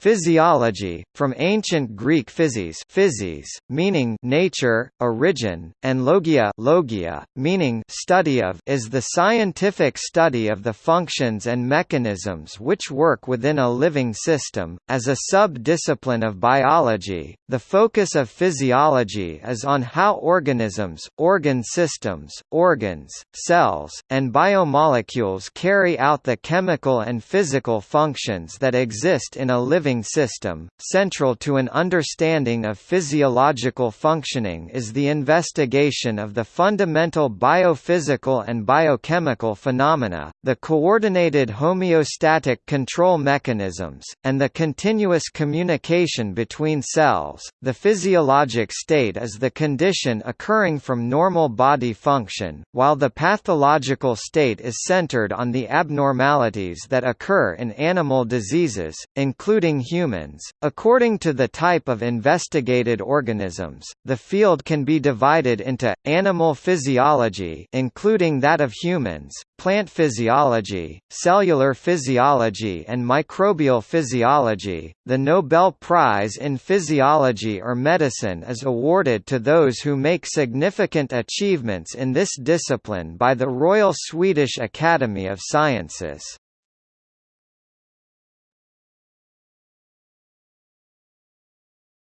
Physiology, from ancient Greek physis, physis meaning nature, origin, and logia, logia meaning study of, is the scientific study of the functions and mechanisms which work within a living system. As a sub-discipline of biology, the focus of physiology is on how organisms, organ systems, organs, cells, and biomolecules carry out the chemical and physical functions that exist in a living living system. Central to an understanding of physiological functioning is the investigation of the fundamental biophysical and biochemical phenomena, the coordinated homeostatic control mechanisms, and the continuous communication between cells. The physiologic state is the condition occurring from normal body function, while the pathological state is centered on the abnormalities that occur in animal diseases, including humans. According to the type of investigated organisms, the field can be divided into animal physiology, including that of humans, plant physiology, cellular physiology, and microbial physiology. The Nobel Prize in Physiology or Medicine is awarded to those who make significant achievements in this discipline by the Royal Swedish Academy of Sciences.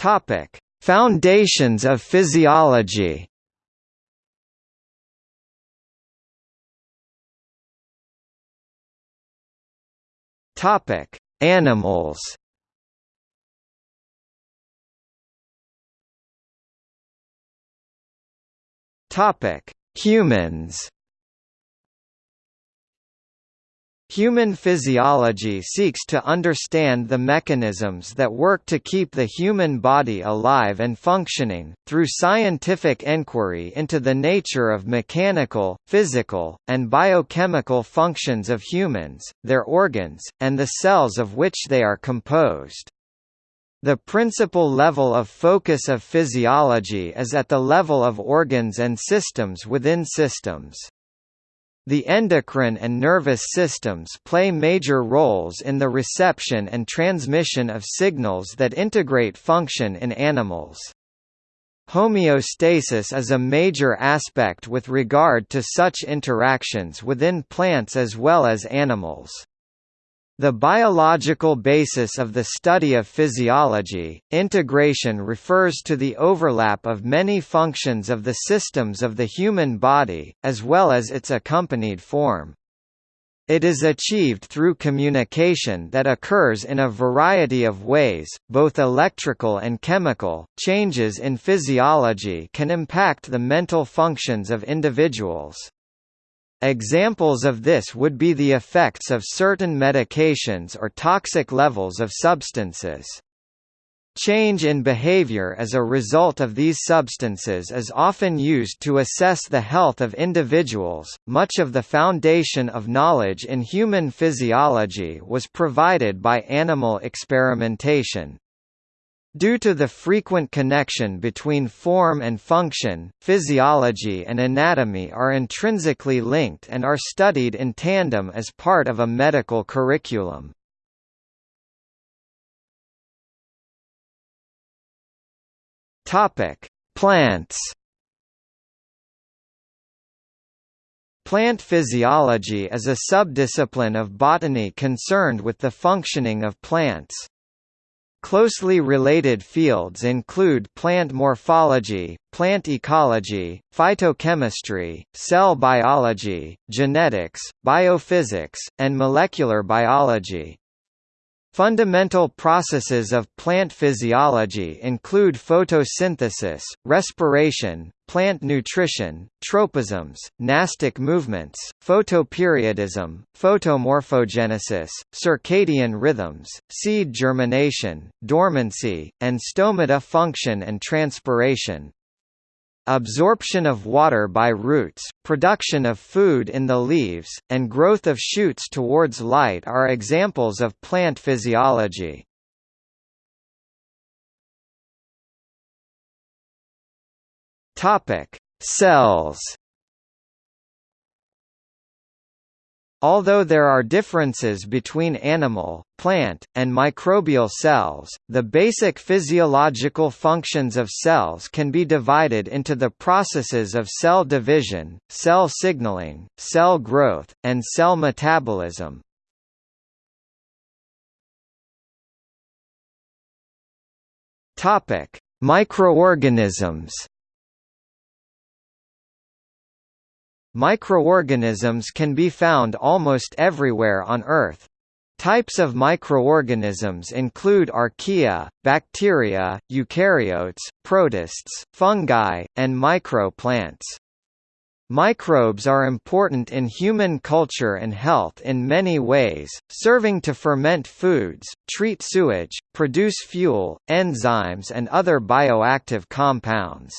Topic: Foundations of physiology. Topic: Animals. Topic: Humans. Human physiology seeks to understand the mechanisms that work to keep the human body alive and functioning, through scientific inquiry into the nature of mechanical, physical, and biochemical functions of humans, their organs, and the cells of which they are composed. The principal level of focus of physiology is at the level of organs and systems within systems. The endocrine and nervous systems play major roles in the reception and transmission of signals that integrate function in animals. Homeostasis is a major aspect with regard to such interactions within plants as well as animals. The biological basis of the study of physiology, integration refers to the overlap of many functions of the systems of the human body, as well as its accompanied form. It is achieved through communication that occurs in a variety of ways, both electrical and chemical. Changes in physiology can impact the mental functions of individuals. Examples of this would be the effects of certain medications or toxic levels of substances. Change in behavior as a result of these substances is often used to assess the health of individuals. Much of the foundation of knowledge in human physiology was provided by animal experimentation. Due to the frequent connection between form and function, physiology and anatomy are intrinsically linked and are studied in tandem as part of a medical curriculum. Plants Plant physiology is a subdiscipline of botany concerned with the functioning of plants. Closely related fields include plant morphology, plant ecology, phytochemistry, cell biology, genetics, biophysics, and molecular biology. Fundamental processes of plant physiology include photosynthesis, respiration, plant nutrition, tropisms, nastic movements, photoperiodism, photomorphogenesis, circadian rhythms, seed germination, dormancy, and stomata function and transpiration. Absorption of water by roots, production of food in the leaves, and growth of shoots towards light are examples of plant physiology. Topic: Cells. Although there are differences between animal, plant, and microbial cells, the basic physiological functions of cells can be divided into the processes of cell division, cell signaling, cell growth, and cell metabolism. Microorganisms Microorganisms can be found almost everywhere on Earth. Types of microorganisms include archaea, bacteria, eukaryotes, protists, fungi, and microplants. Microbes are important in human culture and health in many ways, serving to ferment foods, treat sewage, produce fuel, enzymes and other bioactive compounds.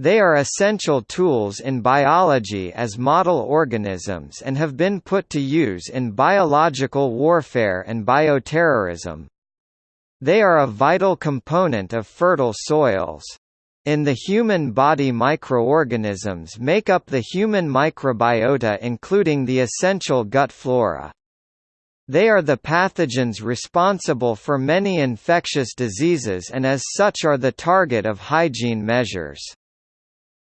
They are essential tools in biology as model organisms and have been put to use in biological warfare and bioterrorism. They are a vital component of fertile soils. In the human body microorganisms make up the human microbiota including the essential gut flora. They are the pathogens responsible for many infectious diseases and as such are the target of hygiene measures.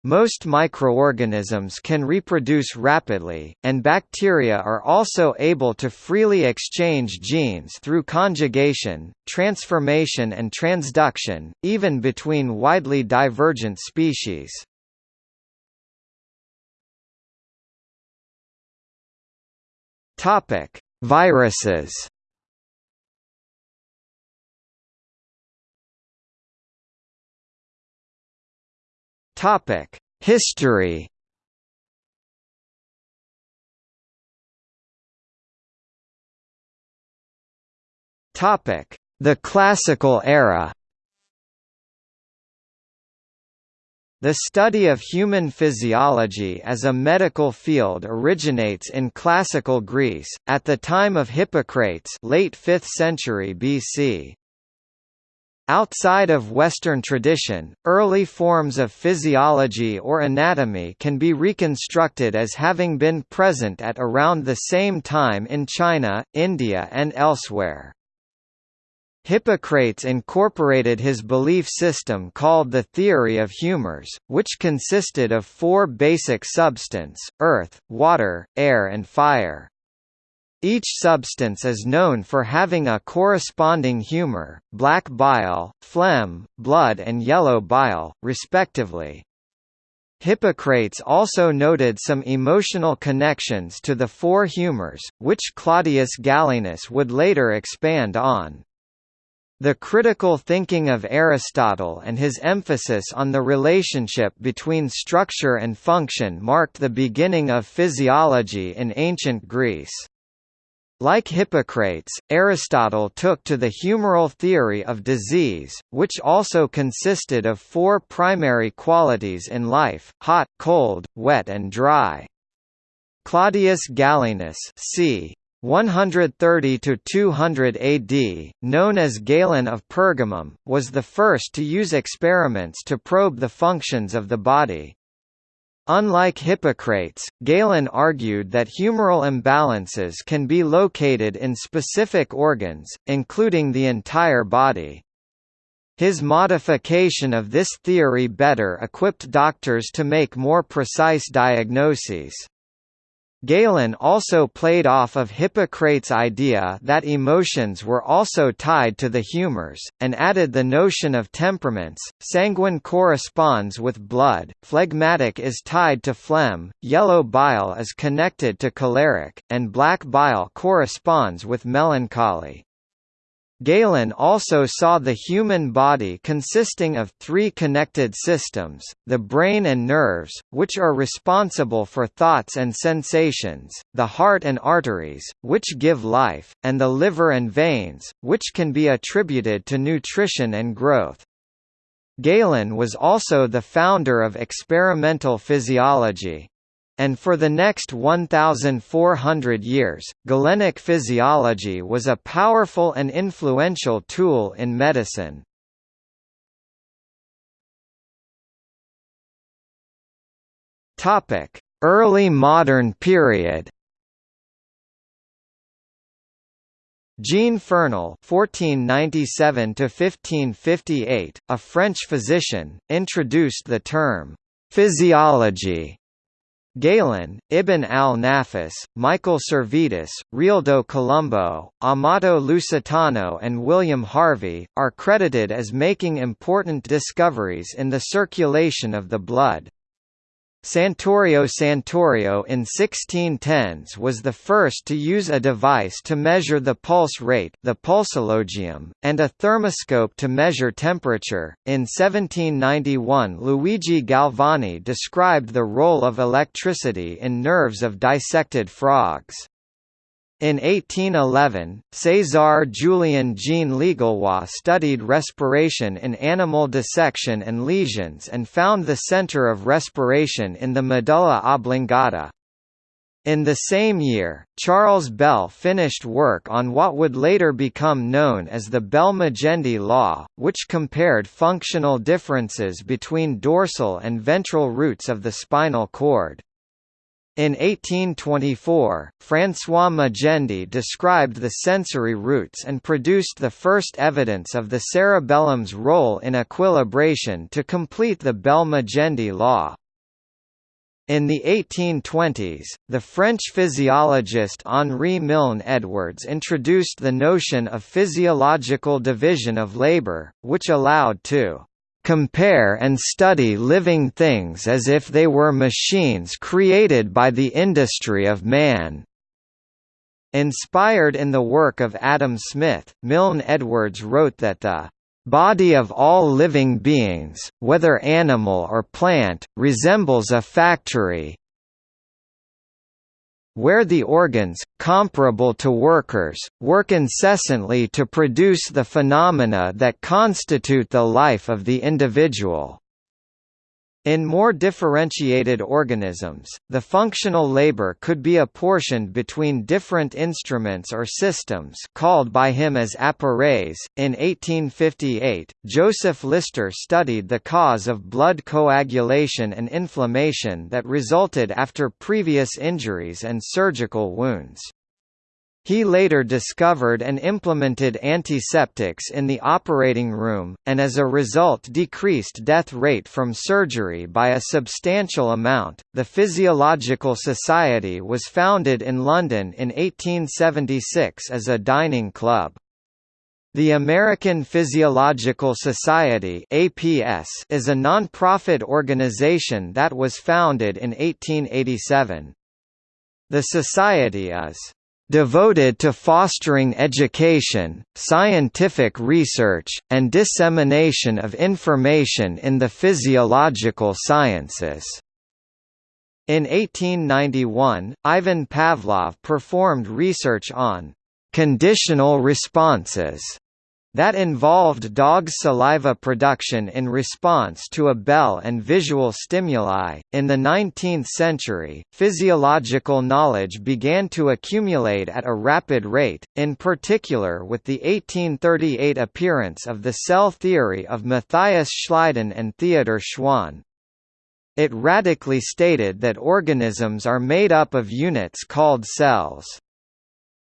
Most microorganisms can reproduce rapidly, and bacteria are also able to freely exchange genes through conjugation, transformation and transduction, even between widely divergent species. Viruses Topic: History. Topic: The Classical Era. The study of human physiology as a medical field originates in classical Greece, at the time of Hippocrates late 5th century BC. Outside of Western tradition, early forms of physiology or anatomy can be reconstructed as having been present at around the same time in China, India and elsewhere. Hippocrates incorporated his belief system called the theory of humors, which consisted of four basic substance, earth, water, air and fire. Each substance is known for having a corresponding humor, black bile, phlegm, blood and yellow bile, respectively. Hippocrates also noted some emotional connections to the four humors, which Claudius Galenus would later expand on. The critical thinking of Aristotle and his emphasis on the relationship between structure and function marked the beginning of physiology in ancient Greece. Like Hippocrates, Aristotle took to the humoral theory of disease, which also consisted of four primary qualities in life, hot, cold, wet and dry. Claudius Galenus c. 130–200 AD, known as Galen of Pergamum, was the first to use experiments to probe the functions of the body. Unlike Hippocrates, Galen argued that humoral imbalances can be located in specific organs, including the entire body. His modification of this theory better equipped doctors to make more precise diagnoses. Galen also played off of Hippocrates' idea that emotions were also tied to the humors, and added the notion of temperaments. Sanguine corresponds with blood, phlegmatic is tied to phlegm, yellow bile is connected to choleric, and black bile corresponds with melancholy. Galen also saw the human body consisting of three connected systems, the brain and nerves, which are responsible for thoughts and sensations, the heart and arteries, which give life, and the liver and veins, which can be attributed to nutrition and growth. Galen was also the founder of experimental physiology. And for the next 1,400 years, Galenic physiology was a powerful and influential tool in medicine. Early modern period Jean Fernel (1497–1558), a French physician, introduced the term physiology. Galen, Ibn al-Nafis, Michael Servetus, Realdo Colombo, Amato Lusitano and William Harvey, are credited as making important discoveries in the circulation of the blood. Santorio Santorio in 1610s was the first to use a device to measure the pulse rate the pulsologium, and a thermoscope to measure temperature. In 1791 Luigi Galvani described the role of electricity in nerves of dissected frogs. In 1811, César Julien Jean Legallois studied respiration in animal dissection and lesions and found the center of respiration in the medulla oblongata. In the same year, Charles Bell finished work on what would later become known as the Bell-Magendie law, which compared functional differences between dorsal and ventral roots of the spinal cord. In 1824, François Magendie described the sensory roots and produced the first evidence of the cerebellum's role in equilibration to complete the Bell-Magendie law. In the 1820s, the French physiologist Henri Milne Edwards introduced the notion of physiological division of labor, which allowed to compare and study living things as if they were machines created by the industry of man. Inspired in the work of Adam Smith, Milne Edwards wrote that the body of all living beings, whether animal or plant, resembles a factory, where the organs, comparable to workers, work incessantly to produce the phenomena that constitute the life of the individual. In more differentiated organisms, the functional labor could be apportioned between different instruments or systems called by him as appareils. In 1858, Joseph Lister studied the cause of blood coagulation and inflammation that resulted after previous injuries and surgical wounds. He later discovered and implemented antiseptics in the operating room, and as a result decreased death rate from surgery by a substantial amount. The Physiological Society was founded in London in 1876 as a dining club. The American Physiological Society (APS) is a non-profit organization that was founded in 1887. The society is devoted to fostering education, scientific research, and dissemination of information in the physiological sciences. In 1891, Ivan Pavlov performed research on conditional responses that involved dog saliva production in response to a bell and visual stimuli. In the 19th century, physiological knowledge began to accumulate at a rapid rate, in particular with the 1838 appearance of the cell theory of Matthias Schleiden and Theodor Schwann. It radically stated that organisms are made up of units called cells.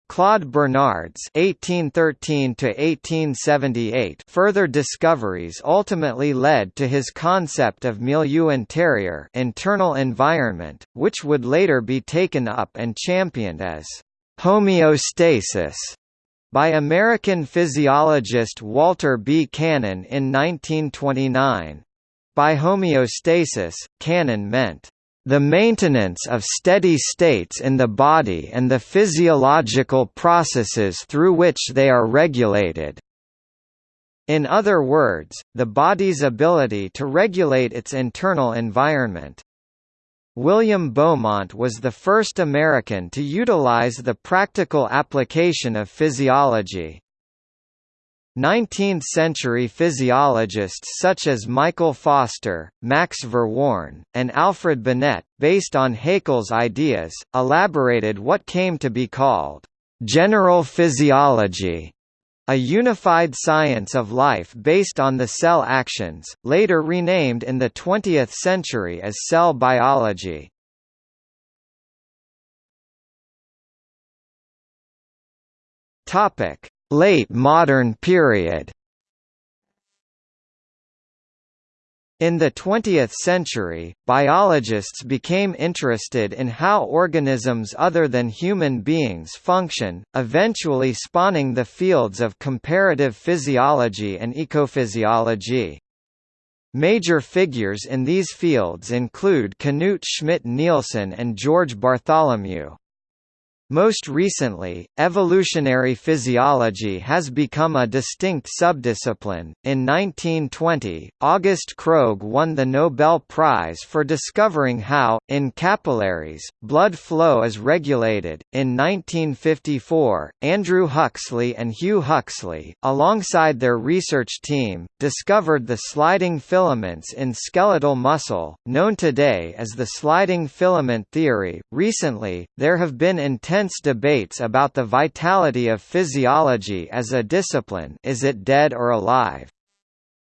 Claude Bernard's (1813–1878) further discoveries ultimately led to his concept of milieu interior, internal environment, which would later be taken up and championed as homeostasis by American physiologist Walter B. Cannon in 1929. By homeostasis, Cannon meant the maintenance of steady states in the body and the physiological processes through which they are regulated. In other words, the body's ability to regulate its internal environment. William Beaumont was the first American to utilize the practical application of physiology. 19th-century physiologists such as Michael Foster, Max Verworn, and Alfred Binet, based on Haeckel's ideas, elaborated what came to be called general physiology, a unified science of life based on the cell actions, later renamed in the 20th century as cell biology. Topic: Late modern period. In the 20th century, biologists became interested in how organisms other than human beings function, eventually spawning the fields of comparative physiology and ecophysiology. Major figures in these fields include Knut Schmidt-Nielsen and George Bartholomew. Most recently, evolutionary physiology has become a distinct subdiscipline. In 1920, August Krogh won the Nobel Prize for discovering how, in capillaries, blood flow is regulated. In 1954, Andrew Huxley and Hugh Huxley, alongside their research team, discovered the sliding filaments in skeletal muscle, known today as the sliding filament theory. Recently, there have been intense intense debates about the vitality of physiology as a discipline is it dead or alive?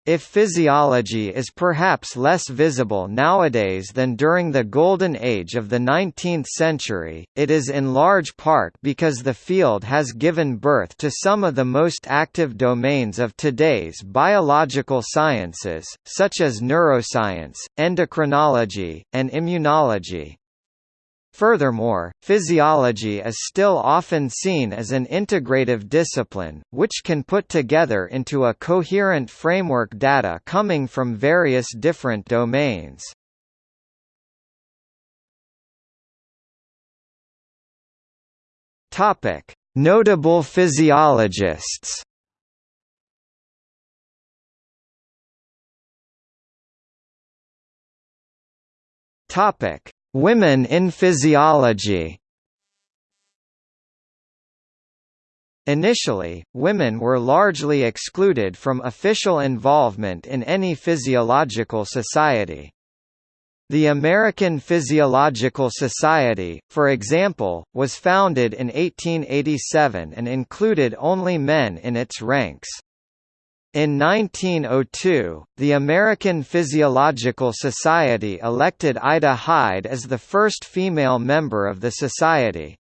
If physiology is perhaps less visible nowadays than during the golden age of the 19th century, it is in large part because the field has given birth to some of the most active domains of today's biological sciences, such as neuroscience, endocrinology, and immunology. Furthermore, physiology is still often seen as an integrative discipline, which can put together into a coherent framework data coming from various different domains. Notable physiologists. Topic: Women in physiology Initially, women were largely excluded from official involvement in any physiological society. The American Physiological Society, for example, was founded in 1887 and included only men in its ranks. In 1902, the American Physiological Society elected Ida Hyde as the first female member of the society.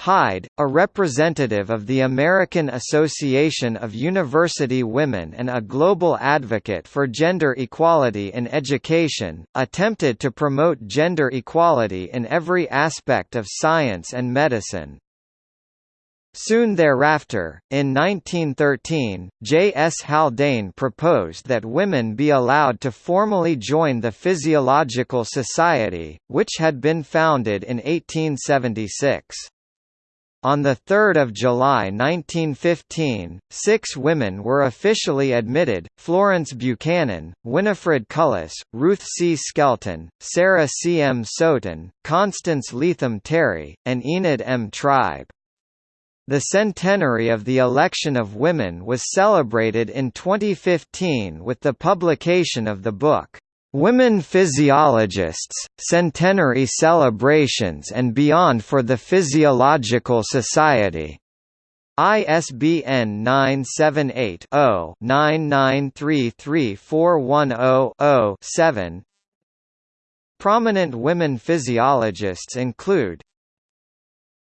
Hyde, a representative of the American Association of University Women and a global advocate for gender equality in education, attempted to promote gender equality in every aspect of science and medicine. Soon thereafter, in 1913, J. S. Haldane proposed that women be allowed to formally join the Physiological Society, which had been founded in 1876. On 3 July 1915, six women were officially admitted, Florence Buchanan, Winifred Cullis, Ruth C. Skelton, Sarah C. M. Sowton, Constance Leatham Terry, and Enid M. Tribe. The centenary of the election of women was celebrated in 2015 with the publication of the book, Women Physiologists, Centenary Celebrations and Beyond for the Physiological Society. ISBN 978 0 99334100 7 Prominent women physiologists include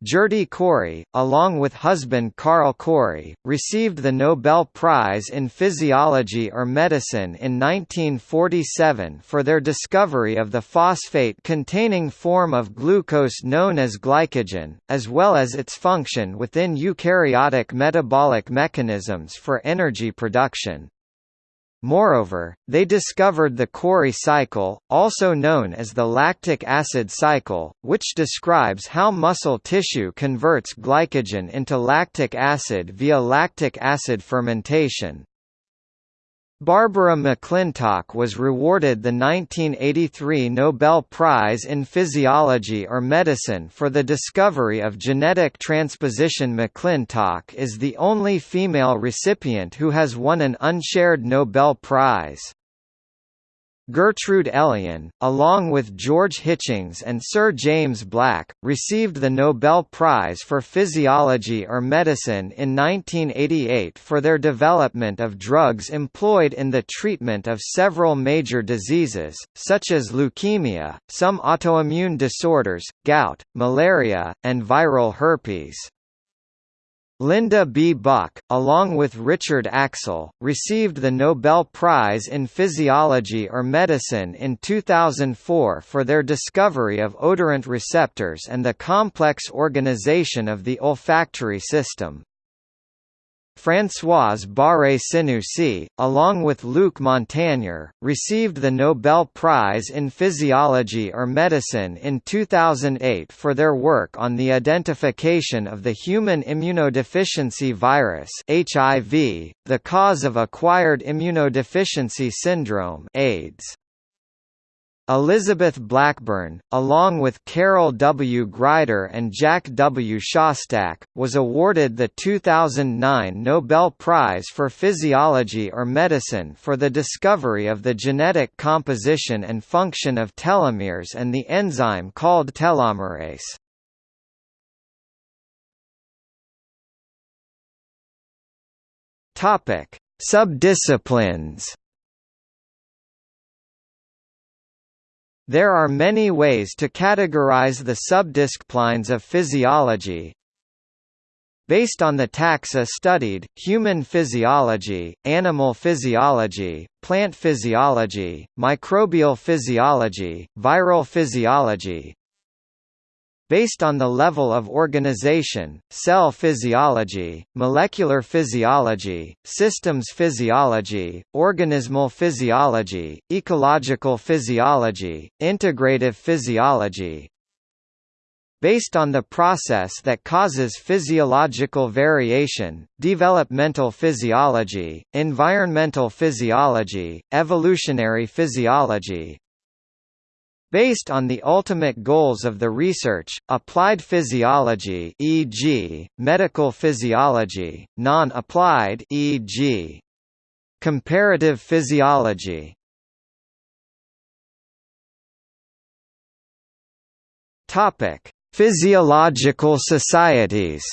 Gerty Cori, along with husband Carl Cori, received the Nobel Prize in Physiology or Medicine in 1947 for their discovery of the phosphate-containing form of glucose known as glycogen, as well as its function within eukaryotic metabolic mechanisms for energy production. Moreover, they discovered the Cori cycle, also known as the lactic acid cycle, which describes how muscle tissue converts glycogen into lactic acid via lactic acid fermentation. Barbara McClintock was rewarded the 1983 Nobel Prize in Physiology or Medicine for the discovery of genetic transposition. McClintock is the only female recipient who has won an unshared Nobel Prize. Gertrude Elion, along with George Hitchings and Sir James Black, received the Nobel Prize for Physiology or Medicine in 1988 for their development of drugs employed in the treatment of several major diseases, such as leukemia, some autoimmune disorders, gout, malaria, and viral herpes. Linda B. Buck, along with Richard Axel, received the Nobel Prize in Physiology or Medicine in 2004 for their discovery of odorant receptors and the complex organization of the olfactory system. Françoise Barré-Sinoussi, along with Luc Montagnier, received the Nobel Prize in Physiology or Medicine in 2008 for their work on the identification of the human immunodeficiency virus HIV, the cause of acquired immunodeficiency syndrome AIDS. Elizabeth Blackburn, along with Carol W. Greider and Jack W. Szostak, was awarded the 2009 Nobel Prize for Physiology or Medicine for the discovery of the genetic composition and function of telomeres and the enzyme called telomerase. Subdisciplines There are many ways to categorize the subdisciplines of physiology. Based on the taxa studied, human physiology, animal physiology, plant physiology, microbial physiology, viral physiology, based on the level of organization, cell physiology, molecular physiology, systems physiology, organismal physiology, ecological physiology, integrative physiology, based on the process that causes physiological variation, developmental physiology, environmental physiology, evolutionary physiology, Based on the ultimate goals of the research, applied physiology e.g., medical physiology, non-applied e.g., comparative physiology. Topic: Physiological societies.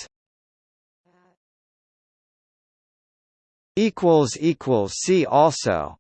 equals equals see also